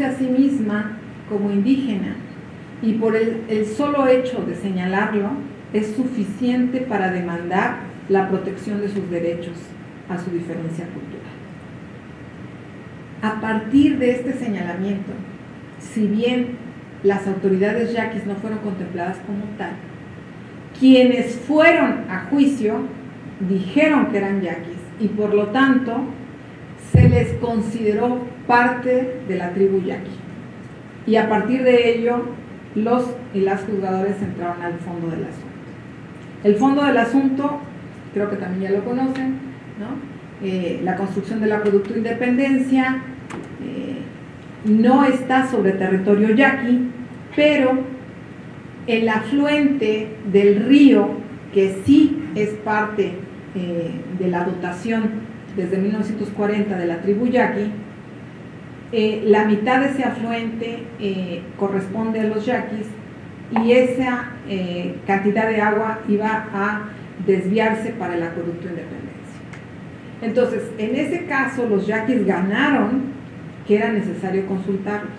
a sí misma como indígena y por el, el, solo hecho de señalarlo es suficiente para demandar la protección de sus derechos a su diferencia cultural. A partir de este señalamiento, si bien las autoridades yaquis no fueron contempladas como tal, quienes fueron a juicio dijeron que eran yaquis y por lo tanto se les consideró parte de la tribu yaqui. Y a partir de ello, los y las juzgadores entraron al fondo del asunto. El fondo del asunto, creo que también ya lo conocen, ¿no? eh, la construcción del acueducto Independencia eh, no está sobre territorio yaqui, pero el afluente del río, que sí es parte eh, de la dotación desde 1940 de la tribu yaqui, eh, la mitad de ese afluente eh, corresponde a los yaquis y esa eh, cantidad de agua iba a desviarse para el acueducto Independencia. Entonces, en ese caso, los yaquis ganaron que era necesario consultarlos.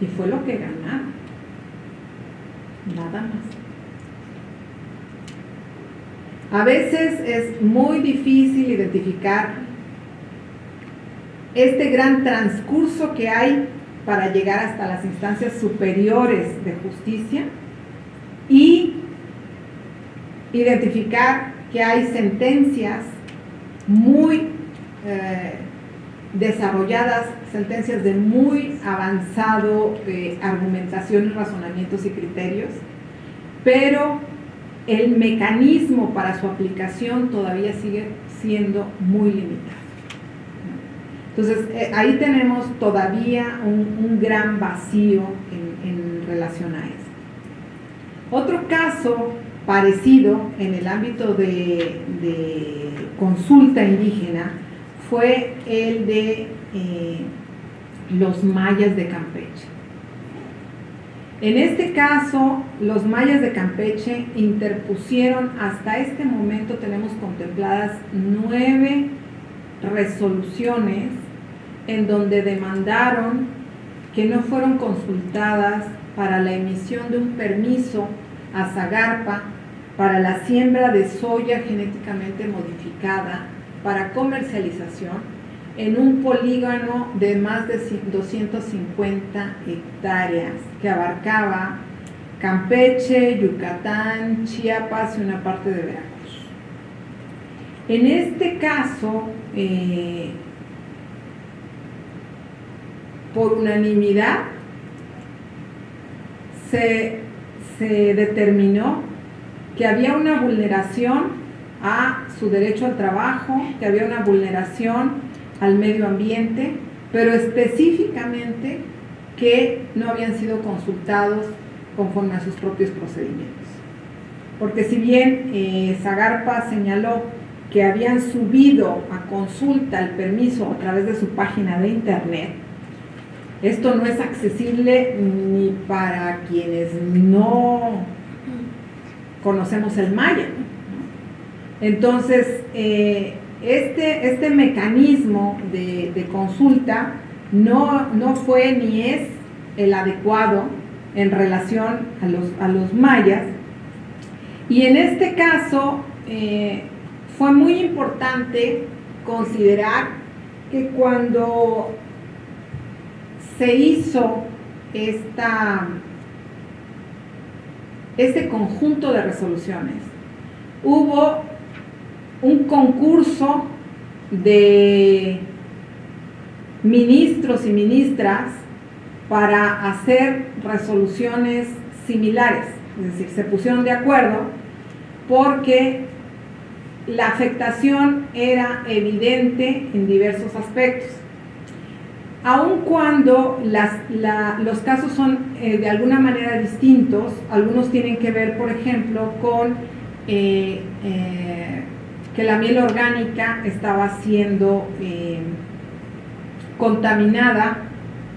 Y fue lo que ganaron. Nada más. A veces es muy difícil identificar este gran transcurso que hay para llegar hasta las instancias superiores de justicia y identificar que hay sentencias muy eh, desarrolladas, sentencias de muy avanzado eh, argumentación, razonamientos y criterios, pero el mecanismo para su aplicación todavía sigue siendo muy limitado. Entonces, eh, ahí tenemos todavía un, gran vacío en, en, relación a eso. Otro caso parecido en el ámbito de, de consulta indígena fue el de eh, los mayas de Campeche. En este caso, los mayas de Campeche interpusieron, hasta este momento tenemos contempladas nueve resoluciones en donde demandaron que no fueron consultadas para la emisión de un permiso a Zagarpa para la siembra de soya genéticamente modificada para comercialización en un polígono de más de 250 hectáreas que abarcaba Campeche, Yucatán, Chiapas y una parte de Veracruz. En este caso, eh, por unanimidad, se, se determinó que había una vulneración a su derecho al trabajo, que había una vulneración al medio ambiente, pero específicamente que no habían sido consultados conforme a sus propios procedimientos. Porque si bien eh, Zagarpa señaló que habían subido a consulta el permiso a través de su página de internet, esto no es accesible ni para quienes no conocemos el maya. Entonces, eh, este, este mecanismo de, consulta no, no, fue ni es el adecuado en relación a los, a los mayas. Y en este caso eh, fue muy importante considerar que cuando se hizo esta, este conjunto de resoluciones, hubo un concurso de ministros y ministras para hacer resoluciones similares, es decir, se pusieron de acuerdo porque la afectación era evidente en diversos aspectos. Aun cuando los casos son eh, de alguna manera distintos, algunos tienen que ver, por ejemplo, con eh, eh, que la miel orgánica estaba siendo contaminada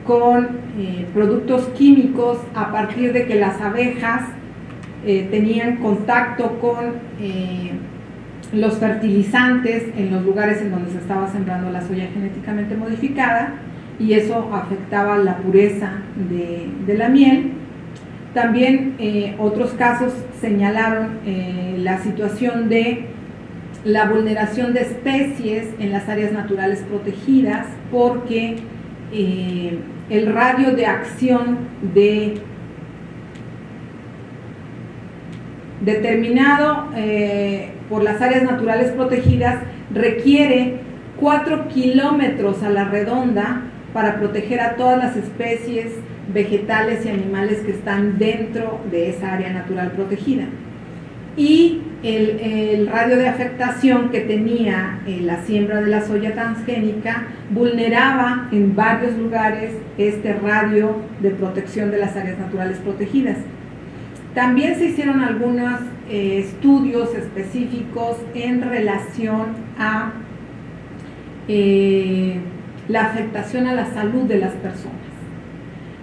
con productos químicos a partir de que las abejas tenían contacto con los fertilizantes en los lugares en donde se estaba sembrando la soya genéticamente modificada y eso afectaba la pureza de, la miel. También eh, otros casos señalaron eh, la situación de la vulneración de especies en las áreas naturales protegidas porque eh, el radio de acción de determinado por las áreas naturales protegidas requiere 4 kilómetros a la redonda para proteger a todas las especies vegetales y animales que están dentro de esa área natural protegida. Y el, radio de afectación que tenía eh, la siembra de la soya transgénica vulneraba en varios lugares este radio de protección de las áreas naturales protegidas. También se hicieron algunos eh, estudios específicos en relación a eh, la afectación a la salud de las personas.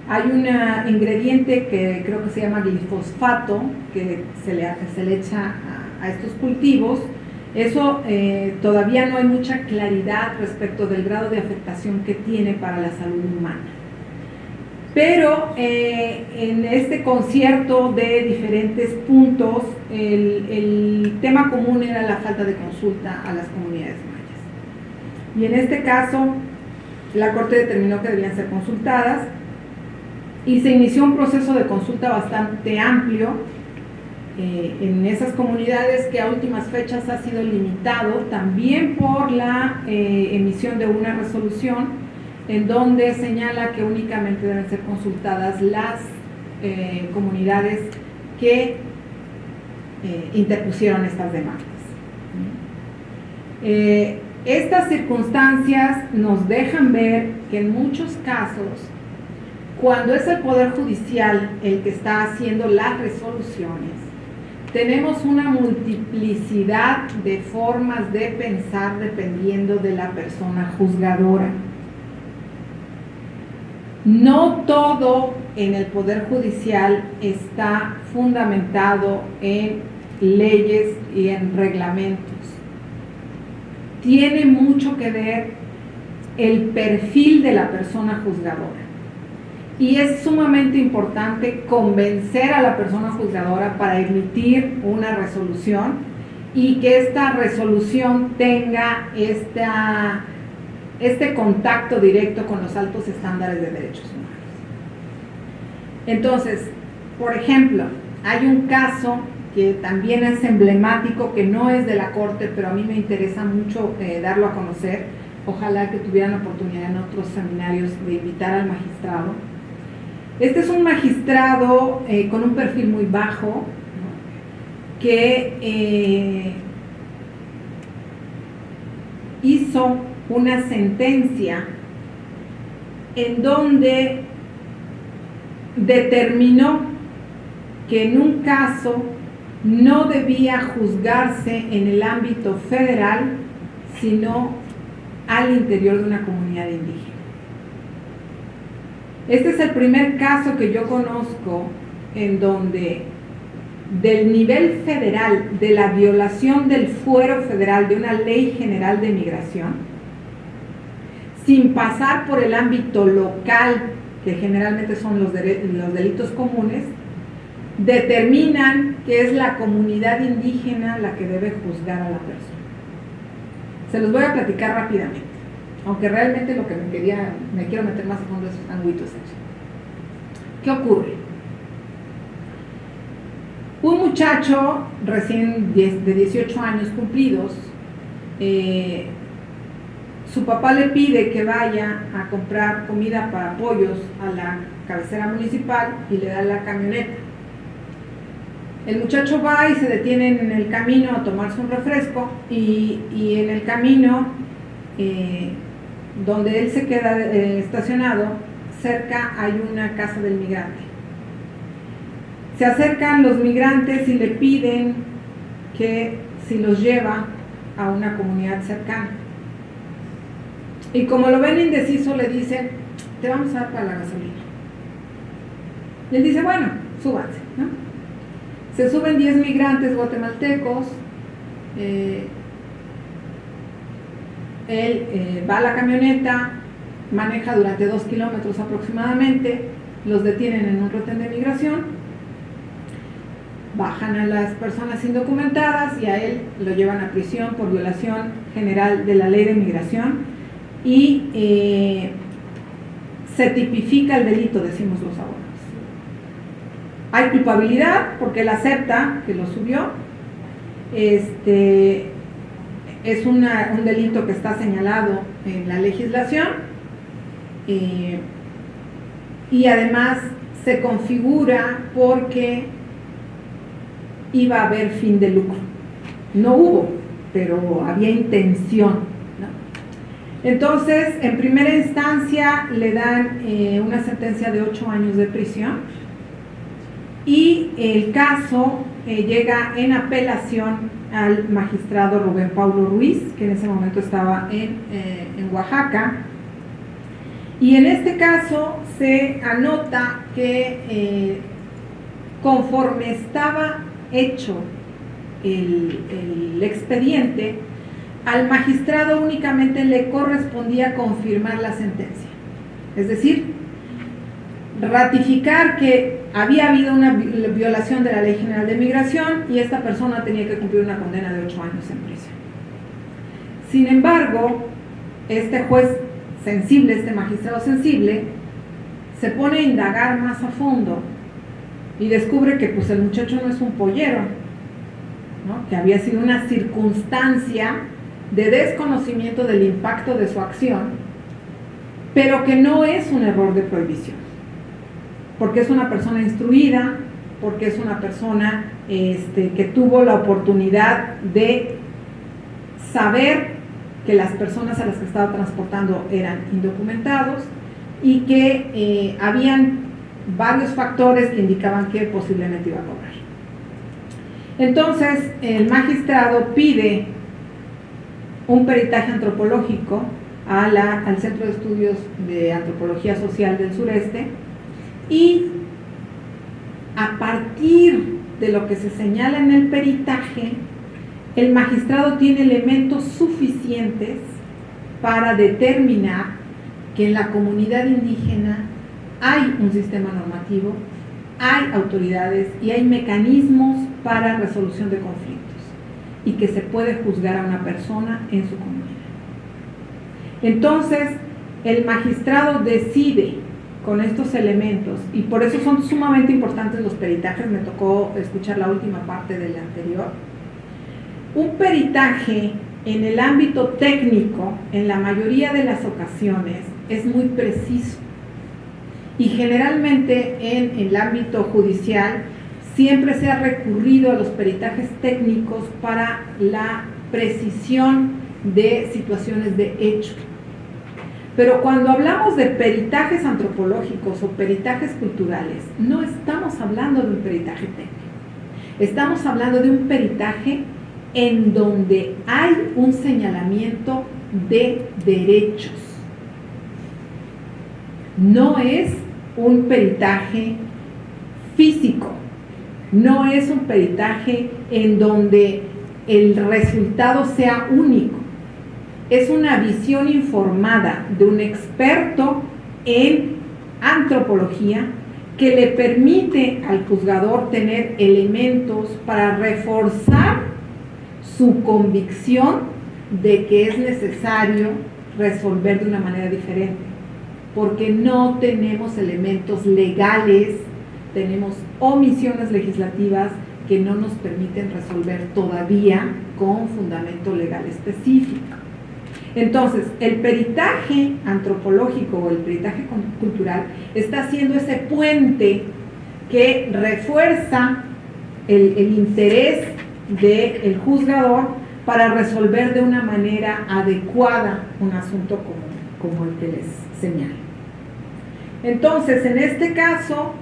Hay un ingrediente que creo que se llama glifosfato, que se le, se le echa a, estos cultivos. Eso eh, todavía no hay mucha claridad respecto del grado de afectación que tiene para la salud humana. Pero eh, en este concierto de diferentes puntos, el, el tema común era la falta de consulta a las comunidades mayas. Y en este caso, la Corte determinó que debían ser consultadas y se inició un proceso de consulta bastante amplio eh, en esas comunidades que a últimas fechas ha sido limitado también por la eh, emisión de una resolución en donde señala que únicamente deben ser consultadas las eh, comunidades que interpusieron estas demandas. Estas circunstancias nos dejan ver que en muchos casos, cuando es el Poder Judicial el que está haciendo las resoluciones, tenemos una multiplicidad de formas de pensar dependiendo de la persona juzgadora. No todo en el Poder Judicial está fundamentado en leyes y en reglamentos tiene mucho que ver el perfil de la persona juzgadora. Y es sumamente importante convencer a la persona juzgadora para emitir una resolución y que esta resolución tenga esta, este contacto directo con los altos estándares de derechos humanos. Entonces, por ejemplo, hay un caso que también es emblemático, que no es de la Corte, pero a mí me interesa mucho eh, darlo a conocer. Ojalá que tuvieran oportunidad en otros seminarios de invitar al magistrado. Este es un magistrado eh, con un perfil muy bajo, que eh, hizo una sentencia en donde determinó que en un caso no debía juzgarse en el ámbito federal, sino al interior de una comunidad indígena. Este es el primer caso que yo conozco en donde del nivel federal, de la violación del fuero federal de una ley general de migración, sin pasar por el ámbito local, que generalmente son los, los delitos comunes, determinan que es la comunidad indígena la que debe juzgar a la persona. Se los voy a platicar rápidamente, aunque realmente lo que me quería, me quiero meter más a fondo es anguitos ¿Qué ocurre? Un muchacho recién de 18 años cumplidos, eh, su papá le pide que vaya a comprar comida para pollos a la cabecera municipal y le da la camioneta el muchacho va y se detiene en el camino a tomarse un refresco y, en el camino eh, donde él se queda eh, estacionado, cerca hay una casa del migrante. Se acercan los migrantes y le piden que si los lleva a una comunidad cercana. Y como lo ven indeciso, le dicen, te vamos a dar para la gasolina. Y él dice, bueno, súbanse, ¿no? Se suben 10 migrantes guatemaltecos, eh, él eh, va a la camioneta, maneja durante dos kilómetros aproximadamente, los detienen en un retén de migración, bajan a las personas indocumentadas y a él lo llevan a prisión por violación general de la ley de migración y eh, se tipifica el delito, decimos los abogados. Hay culpabilidad porque él acepta que lo subió. Este, es un delito que está señalado en la legislación eh, y además se configura porque iba a haber fin de lucro. No hubo, pero había intención. Entonces, en primera instancia le dan eh, una sentencia de ocho años de prisión y el caso eh, llega en apelación al magistrado Rubén Paulo Ruiz, que en ese momento estaba en, eh, en Oaxaca. Y en este caso se anota que conforme estaba hecho el, el expediente, al magistrado únicamente le correspondía confirmar la sentencia. Es decir, ratificar que había habido una violación de la Ley General de Migración y esta persona tenía que cumplir una condena de ocho años en prisión. Sin embargo, este juez sensible, este magistrado sensible, se pone a indagar más a fondo y descubre que pues el muchacho no es un pollero, que había sido una circunstancia de desconocimiento del impacto de su acción, pero que no es un error de prohibición, porque es una persona instruida, porque es una persona este, que tuvo la oportunidad de saber que las personas a las que estaba transportando eran indocumentados y que eh, habían varios factores que indicaban que posiblemente iba a cobrar. Entonces, el magistrado pide un peritaje antropológico al Centro de Estudios de Antropología Social del Sureste y a partir de lo que se señala en el peritaje, el magistrado tiene elementos suficientes para determinar que en la comunidad indígena hay un sistema normativo, hay autoridades y hay mecanismos para resolución de conflictos y que se puede juzgar a una persona en su comunidad. Entonces, el magistrado decide con estos elementos y por eso son sumamente importantes los peritajes, me tocó escuchar la última parte del anterior. Un peritaje en el ámbito técnico, en la mayoría de las ocasiones, es muy preciso y generalmente en el ámbito judicial siempre se ha recurrido a los peritajes técnicos para la precisión de situaciones de hecho. Pero cuando hablamos de peritajes antropológicos o peritajes culturales, no estamos hablando de un peritaje técnico. Estamos hablando de un peritaje en donde hay un señalamiento de derechos. No es un peritaje físico, no es un peritaje en donde el resultado sea único. Es una visión informada de un experto en antropología que le permite al juzgador tener elementos para reforzar su convicción de que es necesario resolver de una manera diferente, porque no tenemos elementos legales tenemos omisiones legislativas que no nos permiten resolver todavía con fundamento legal específico. Entonces, el peritaje antropológico o el peritaje cultural está haciendo ese puente que refuerza el, interés del juzgador para resolver de una manera adecuada un asunto como, el que les señalo. Entonces, en este caso,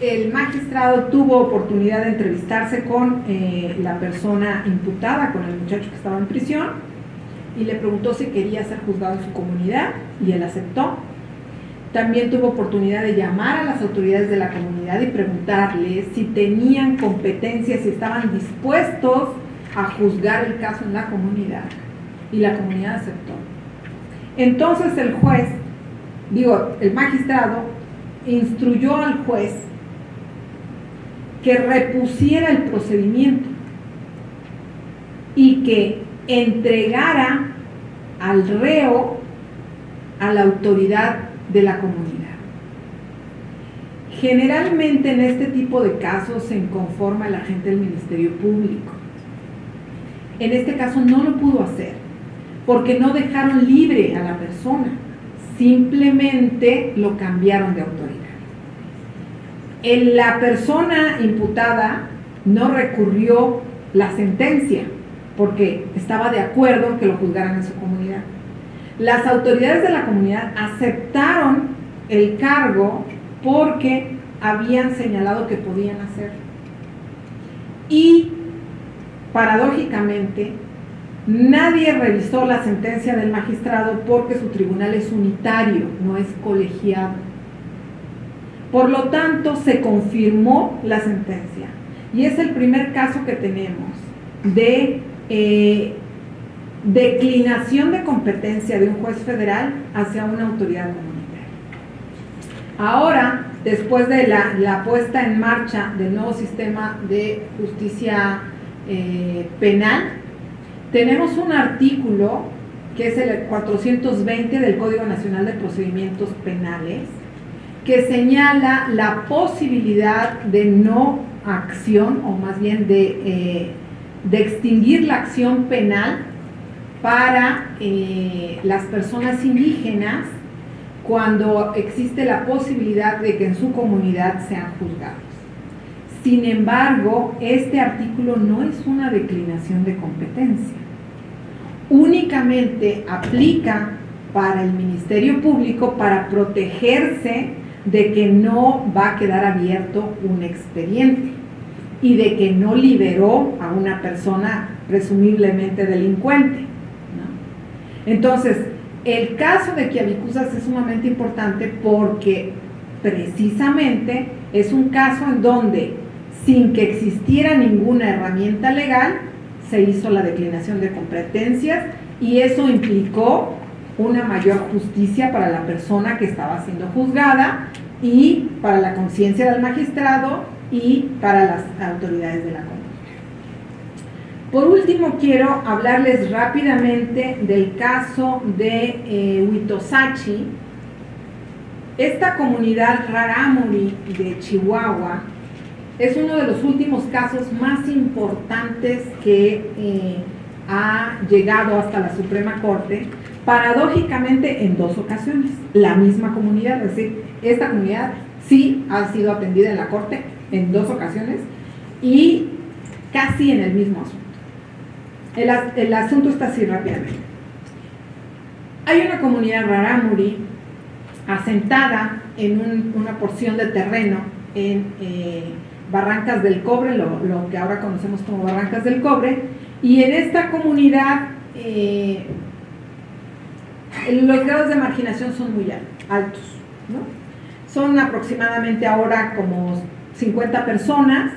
el magistrado tuvo oportunidad de entrevistarse con eh, la persona imputada, con el muchacho que estaba en prisión, y le preguntó si quería ser juzgado en su comunidad, y él aceptó. También tuvo oportunidad de llamar a las autoridades de la comunidad y preguntarles si tenían competencia, si estaban dispuestos a juzgar el caso en la comunidad. Y la comunidad aceptó. Entonces el juez digo, el magistrado instruyó al juez que repusiera el procedimiento y que entregara al reo a la autoridad de la comunidad. Generalmente en este tipo de casos se inconforma el agente del Ministerio Público. En este caso no lo pudo hacer porque no dejaron libre a la persona, simplemente lo cambiaron de autoridad. la persona imputada no recurrió la sentencia porque estaba de acuerdo en que lo juzgaran en su comunidad. Las autoridades de la comunidad aceptaron el cargo porque habían señalado que podían hacerlo. Y paradójicamente, nadie revisó la sentencia del magistrado porque su tribunal es unitario, no es colegiado. Por lo tanto, se confirmó la sentencia. Y es el primer caso que tenemos de eh, declinación de competencia de un juez federal hacia una autoridad comunitaria. Ahora, después de la, puesta en marcha del nuevo sistema de justicia eh, penal, tenemos un artículo que es el 420 del Código Nacional de Procedimientos Penales, que señala la posibilidad de no acción, o más bien de, eh, de extinguir la acción penal para eh, las personas indígenas cuando existe la posibilidad de que en su comunidad sean juzgados. Sin embargo, este artículo no es una declinación de competencia. Únicamente aplica para el Ministerio Público para protegerse de que no va a quedar abierto un expediente y de que no liberó a una persona presumiblemente delincuente. Entonces, el caso de Kiavicusas es sumamente importante porque precisamente es un caso en donde, sin que existiera ninguna herramienta legal, se hizo la declinación de competencias y eso implicó una mayor justicia para la persona que estaba siendo juzgada y para la conciencia del magistrado y para las autoridades de la comunidad. Por último, quiero hablarles rápidamente del caso de eh, Huitosachi. Esta comunidad rarámuri de Chihuahua es uno de los últimos casos más importantes que eh, ha llegado hasta la Suprema Corte, paradójicamente en dos ocasiones, la misma comunidad, es decir, esta comunidad sí ha sido atendida en la Corte en dos ocasiones y casi en el mismo asunto. El, asunto está así rápidamente. Hay una comunidad rarámuri asentada en una porción de terreno en eh, Barrancas del Cobre, lo, que ahora conocemos como Barrancas del Cobre, y en esta comunidad eh, los grados de marginación son muy altos. Son aproximadamente ahora como 50 personas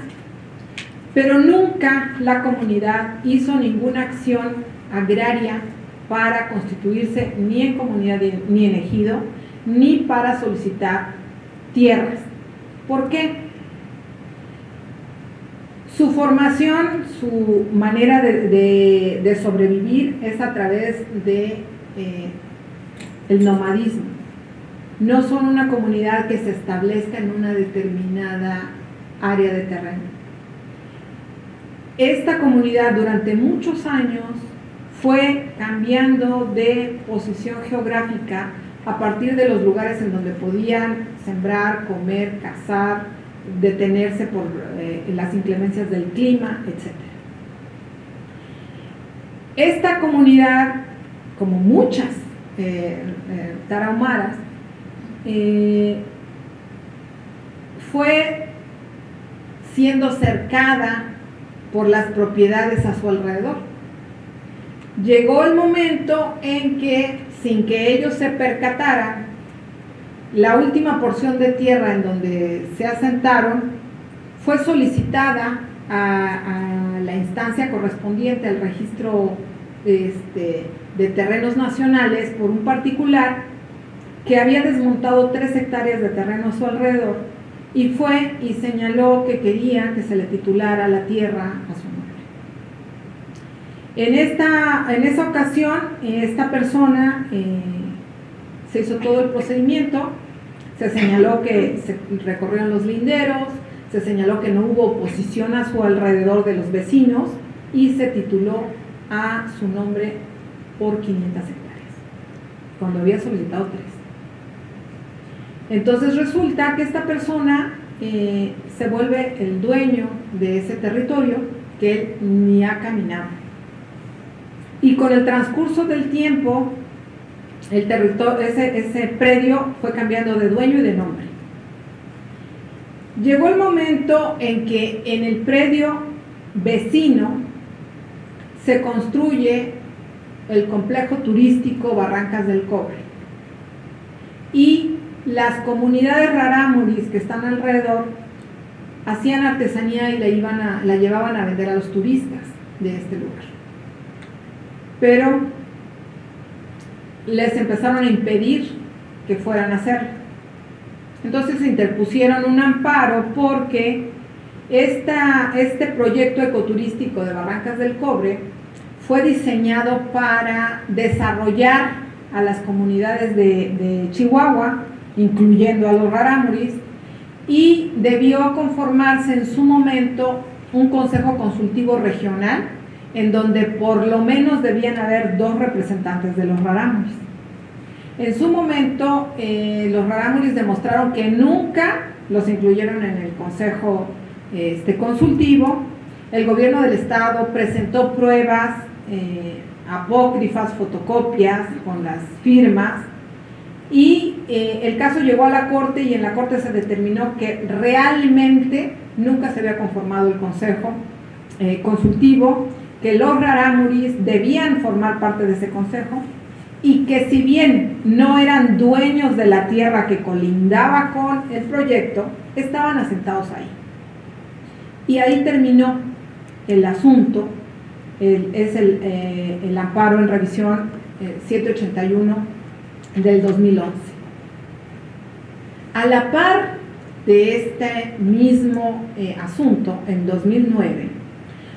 pero nunca la comunidad hizo ninguna acción agraria para constituirse ni en comunidad ni en ejido, ni para solicitar tierras. ¿Por qué? Su formación, su manera de, sobrevivir es a través de eh, nomadismo. No son una comunidad que se establezca en una determinada área de terreno esta comunidad durante muchos años fue cambiando de posición geográfica a partir de los lugares en donde podían sembrar, comer, cazar, detenerse por eh, las inclemencias del clima, etc. Esta comunidad, como muchas eh, eh, tarahumaras, fue siendo cercada por las propiedades a su alrededor. Llegó el momento en que, sin que ellos se percataran, la última porción de tierra en donde se asentaron fue solicitada a, la instancia correspondiente al registro este, de terrenos nacionales por un particular que había desmontado tres hectáreas de terreno a su alrededor y fue y señaló que quería que se le titulara la tierra a su nombre. En, esta, en esa ocasión, esta persona eh, se hizo todo el procedimiento, se señaló que se recorrieron los linderos, se señaló que no hubo oposición a su alrededor de los vecinos y se tituló a su nombre por 500 hectáreas, cuando había solicitado tres. Entonces resulta que esta persona eh, se vuelve el dueño de ese territorio que él ni ha caminado. Y con el transcurso del tiempo, ese, ese predio fue cambiando de dueño y de nombre. Llegó el momento en que en el predio vecino se construye el complejo turístico Barrancas del Cobre. Y las comunidades rarámuris que están alrededor hacían artesanía y la, iban a, la llevaban a vender a los turistas de este lugar. Pero les empezaron a impedir que fueran a hacerlo. Entonces se interpusieron un amparo porque esta, este proyecto ecoturístico de Barrancas del Cobre fue diseñado para desarrollar a las comunidades de, Chihuahua, incluyendo a los rarámuris, y debió conformarse en su momento un consejo consultivo regional en donde por lo menos debían haber dos representantes de los rarámuris. En su momento, eh, los rarámuris demostraron que nunca los incluyeron en el consejo este, consultivo. El gobierno del estado presentó pruebas eh, apócrifas, fotocopias con las firmas y eh, el caso llegó a la corte y en la corte se determinó que realmente nunca se había conformado el consejo eh, consultivo, que los rarámuris debían formar parte de ese consejo y que si bien no eran dueños de la tierra que colindaba con el proyecto, estaban asentados ahí. Y ahí terminó el asunto es eh, el, amparo en revisión 781 eh, del 2011. A la par de este mismo eh, asunto, en 2009,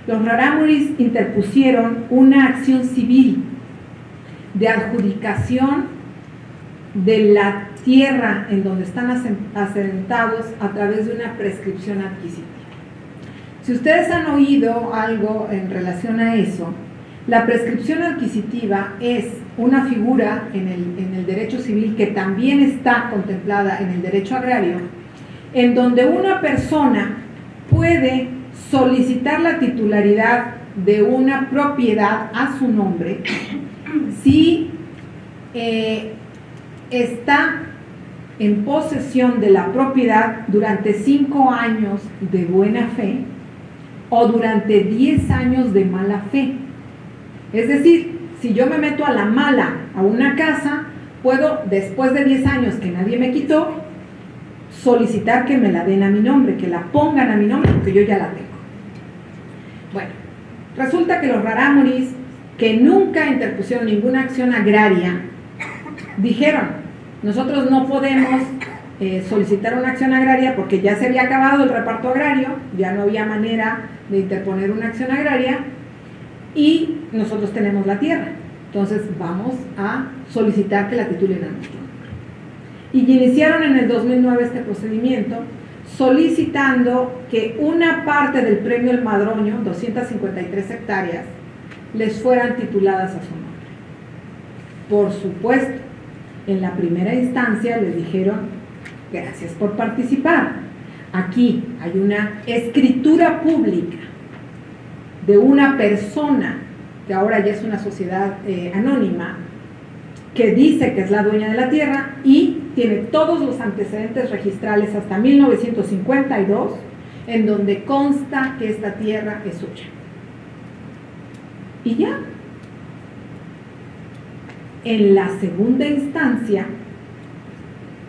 los rarámuris interpusieron una acción civil de adjudicación de la tierra en donde están asentados a través de una prescripción adquisitiva. Si ustedes han oído algo en relación a eso, la prescripción adquisitiva es una figura en el, derecho civil que también está contemplada en el derecho agrario, en donde una persona puede solicitar la titularidad de una propiedad a su nombre si eh, está en posesión de la propiedad durante cinco años de buena fe o durante 10 años de mala fe. Es decir, si yo me meto a la mala a una casa, puedo, después de 10 años que nadie me quitó, solicitar que me la den a mi nombre, que la pongan a mi nombre, porque yo ya la tengo. Bueno, resulta que los rarámuris, que nunca interpusieron ninguna acción agraria, dijeron, nosotros no podemos eh, solicitar una acción agraria porque ya se había acabado el reparto agrario, ya no había manera de interponer una acción agraria y nosotros tenemos la tierra. Entonces vamos a solicitar que la titulen a nombre. Y iniciaron en el 2009 este procedimiento solicitando que una parte del premio El Madroño, 253 hectáreas, les fueran tituladas a su nombre. Por supuesto, en la primera instancia les dijeron Gracias por participar. Aquí hay una escritura pública de una persona, que ahora ya es una sociedad eh, anónima, que dice que es la dueña de la tierra y tiene todos los antecedentes registrales hasta 1952, en donde consta que esta tierra es suya. Y ya. En la segunda instancia,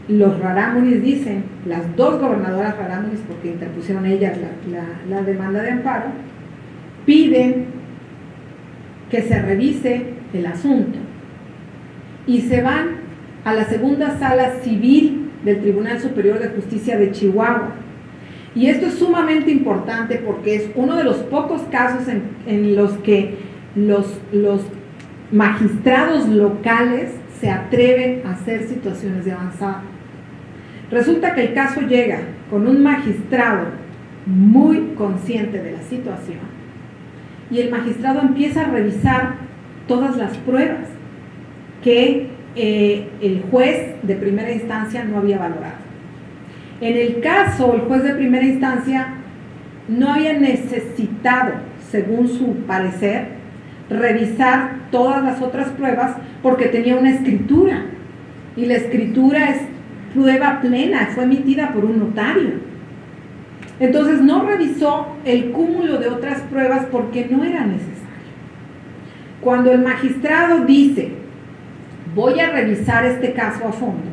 los rarámuris dicen, las dos gobernadoras rarámuris, porque interpusieron ellas la, demanda de amparo, piden que se revise el asunto y se van a la segunda sala civil del Tribunal Superior de Justicia de Chihuahua. Y esto es sumamente importante porque es uno de los pocos casos en, los que los, los magistrados locales se atreven a hacer situaciones de avanzada. Resulta que el caso llega con un magistrado muy consciente de la situación y el magistrado empieza a revisar todas las pruebas que eh, el juez de primera instancia no había valorado. En el caso, el juez de primera instancia no había necesitado, según su parecer, revisar todas las otras pruebas porque tenía una escritura. Y la escritura es prueba plena, fue emitida por un notario. Entonces no revisó el cúmulo de otras pruebas porque no era necesario. Cuando el magistrado dice, voy a revisar este caso a fondo,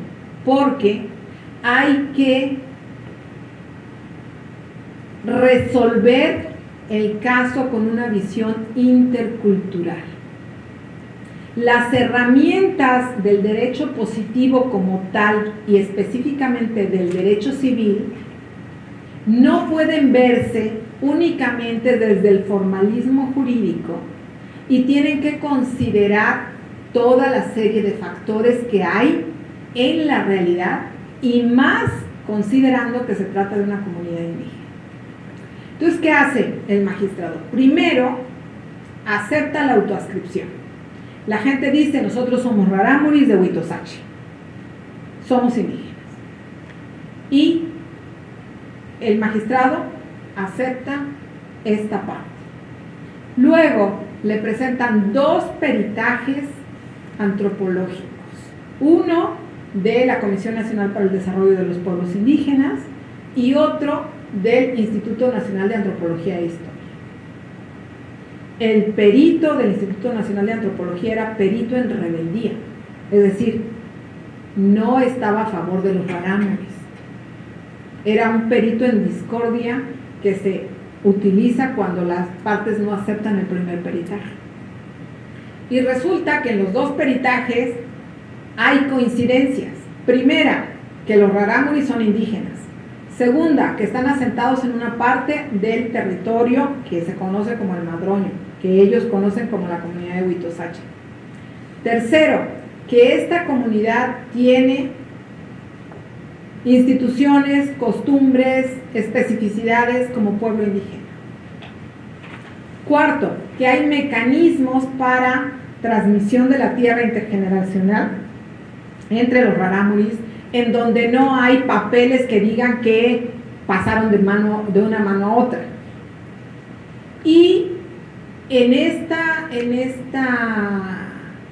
porque hay que resolver el caso con una visión intercultural. Las herramientas del derecho positivo como tal y específicamente del derecho civil no pueden verse únicamente desde el formalismo jurídico y tienen que considerar toda la serie de factores que hay en la realidad y más considerando que se trata de una comunidad indígena. Entonces, ¿qué hace el magistrado? Primero, acepta la autoascripción. La gente dice, nosotros somos rarámuris de Huitosachi, somos indígenas. Y el magistrado acepta esta parte. Luego le presentan dos peritajes antropológicos. Uno de la Comisión Nacional para el Desarrollo de los Pueblos Indígenas y otro del Instituto Nacional de Antropología e Historia el perito del Instituto Nacional de Antropología era perito en rebeldía, es decir, no estaba a favor de los rarámuris. Era un perito en discordia que se utiliza cuando las partes no aceptan el primer peritaje. Y resulta que en los dos peritajes hay coincidencias. Primera, que los rarámuris son indígenas. Segunda, que están asentados en una parte del territorio que se conoce como el Madroño que ellos conocen como la comunidad de Huitosache. Tercero, que esta comunidad tiene instituciones, costumbres, especificidades como pueblo indígena. Cuarto, que hay mecanismos para transmisión de la tierra intergeneracional entre los rarámuris, en donde no hay papeles que digan que pasaron de, mano, de una mano a otra. Y en, esta, en, esta,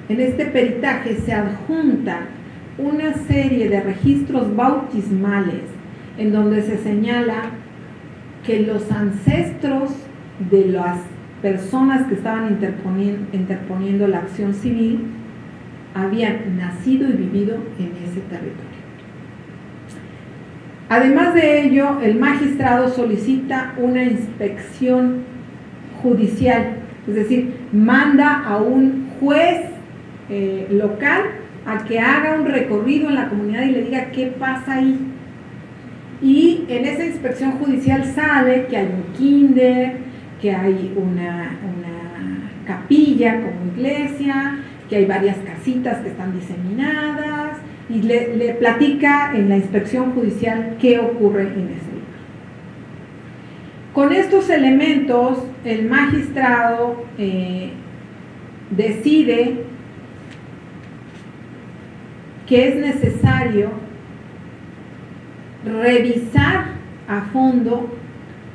en este peritaje se adjunta una serie de registros bautismales en donde se señala que los ancestros de las personas que estaban interponiendo, la acción civil habían nacido y vivido en ese territorio. Además de ello, el magistrado solicita una inspección judicial es decir, manda a un juez eh, local a que haga un recorrido en la comunidad y le diga qué pasa ahí. Y en esa inspección judicial sale que hay un kinder, que hay una, capilla como iglesia, que hay varias casitas que están diseminadas y le, le platica en la inspección judicial qué ocurre en ese con estos elementos, el magistrado eh, decide que es necesario revisar a fondo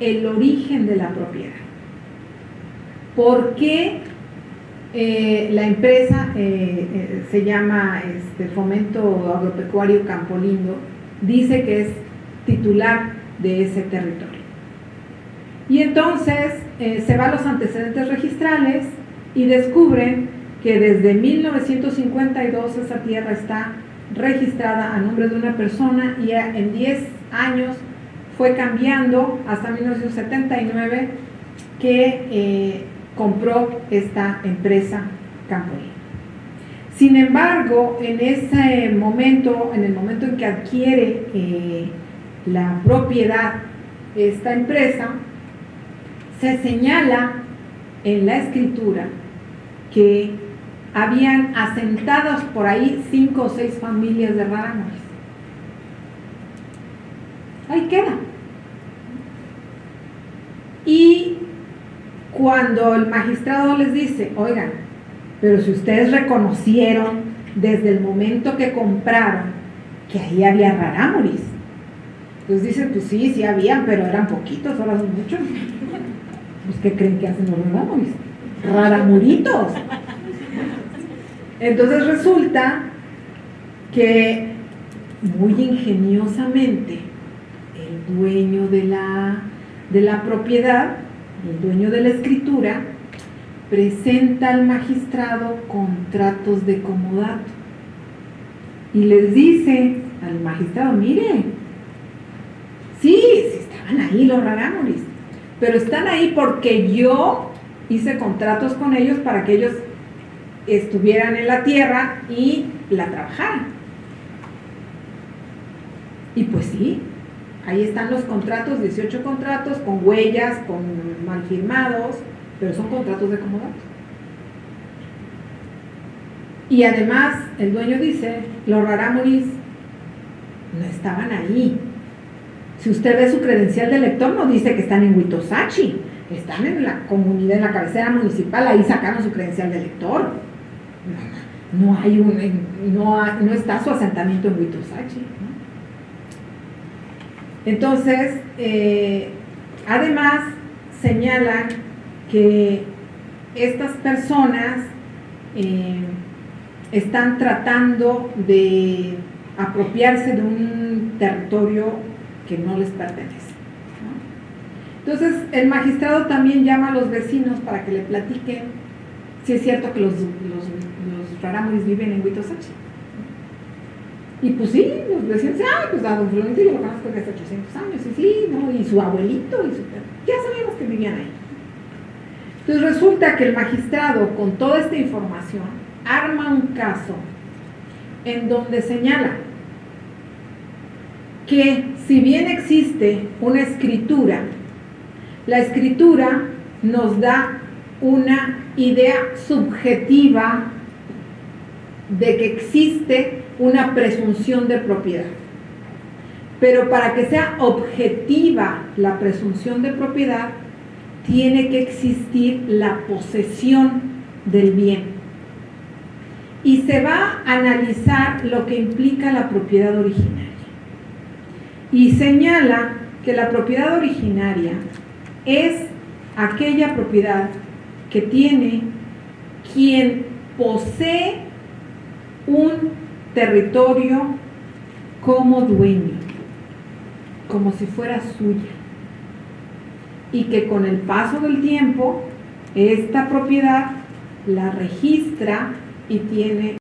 el origen de la propiedad. ¿Por qué eh, la empresa eh, se llama este, Fomento Agropecuario Campolindo? Dice que es titular de ese territorio. Y entonces eh, se va a los antecedentes registrales y descubren que desde 1952 esa tierra está registrada a nombre de una persona y en 10 años fue cambiando hasta 1979 que eh, compró esta empresa Campoy. Sin embargo, en ese momento, en el momento en que adquiere eh, la propiedad esta empresa, se señala en la escritura que habían asentados por ahí cinco o seis familias de rarámuris. Ahí queda. Y cuando el magistrado les dice, oigan, pero si ustedes reconocieron desde el momento que compraron que ahí había rarámuris, entonces dicen, pues sí, sí habían, pero eran poquitos, ahora son muchos. Pues ¿qué creen que hacen los rarámuris? Raramuritos. Entonces resulta que muy ingeniosamente el dueño de la, de la propiedad, el dueño de la escritura, presenta al magistrado contratos de comodato y les dice al magistrado, mire, sí, sí estaban ahí los rarámuris, pero están ahí porque yo hice contratos con ellos para que ellos estuvieran en la tierra y la trabajaran. Y pues sí, ahí están los contratos, 18 contratos con huellas, con mal firmados, pero son contratos de comodato. Y además, el dueño dice, los rarámuris no estaban ahí. Si usted ve su credencial de lector, no dice que están en Huitosachi, están en la comunidad, en la cabecera municipal, ahí sacaron su credencial de lector. No, hay un, no, no está su asentamiento en Huitosachi. Entonces, eh, además, señalan que estas personas eh, están tratando de apropiarse de un territorio que no les pertenece. Entonces, el magistrado también llama a los vecinos para que le platiquen si es cierto que los, rarámuris viven en Huitosachi. Y pues sí, los vecinos, ah, pues a don Florentino lo conozco desde hace 800 años, y sí, ¿no? Y su abuelito, y su... Ya sabíamos que vivían ahí. Entonces resulta que el magistrado, con toda esta información, arma un caso en donde señala que si bien existe una escritura, la escritura nos da una idea subjetiva de que existe una presunción de propiedad. Pero para que sea objetiva la presunción de propiedad, tiene que existir la posesión del bien. Y se va a analizar lo que implica la propiedad originaria. Y señala que la propiedad originaria es aquella propiedad que tiene quien posee un territorio como dueño, como si fuera suya. Y que con el paso del tiempo, esta propiedad la registra y tiene